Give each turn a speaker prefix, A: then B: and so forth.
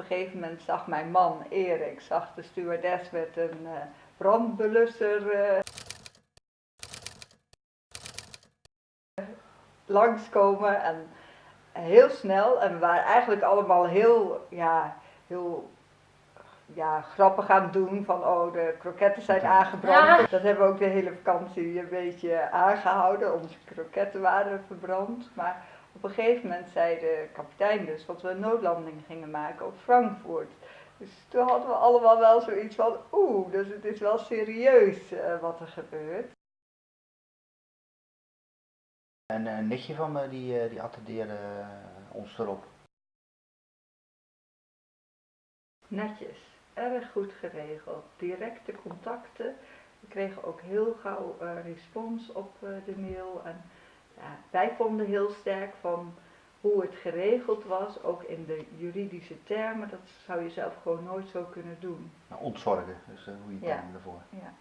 A: een gegeven moment zag mijn man Erik, zag de stewardess met een uh, brandbelusser uh, langskomen en heel snel. En we waren eigenlijk allemaal heel, ja, heel ja, grappig aan het doen van oh de kroketten zijn aangebrand. Dat hebben we ook de hele vakantie een beetje aangehouden. Onze kroketten waren verbrand. Maar op een gegeven moment zei de kapitein dus dat we een noodlanding gingen maken op Frankfurt. Dus toen hadden we allemaal wel zoiets van oeh, dus het is wel serieus uh, wat er gebeurt.
B: En een netje van me die, die attendeerde ons erop.
A: Netjes erg goed geregeld. Directe contacten. We kregen ook heel gauw uh, respons op uh, de mail. En wij vonden heel sterk van hoe het geregeld was, ook in de juridische termen. Dat zou je zelf gewoon nooit zo kunnen doen.
B: Nou, ontzorgen, dus uh, hoe je ja. ervoor.
A: Ja.